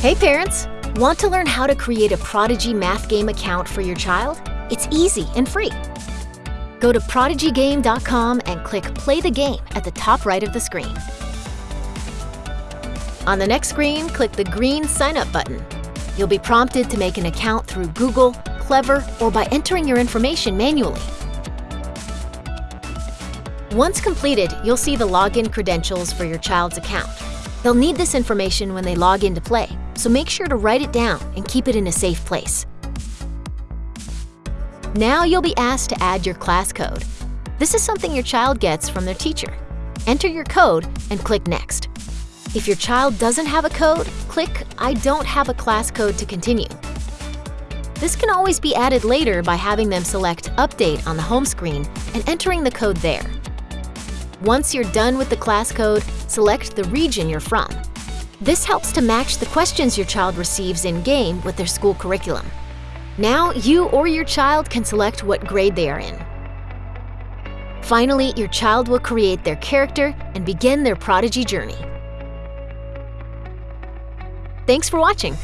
Hey parents! Want to learn how to create a Prodigy Math Game account for your child? It's easy and free. Go to prodigygame.com and click Play the Game at the top right of the screen. On the next screen, click the green Sign Up button. You'll be prompted to make an account through Google, Clever, or by entering your information manually. Once completed, you'll see the login credentials for your child's account. They'll need this information when they log in to play, so make sure to write it down and keep it in a safe place. Now you'll be asked to add your class code. This is something your child gets from their teacher. Enter your code and click Next. If your child doesn't have a code, click I don't have a class code to continue. This can always be added later by having them select Update on the home screen and entering the code there. Once you're done with the class code, select the region you're from. This helps to match the questions your child receives in-game with their school curriculum. Now, you or your child can select what grade they are in. Finally, your child will create their character and begin their Prodigy journey. Thanks for watching!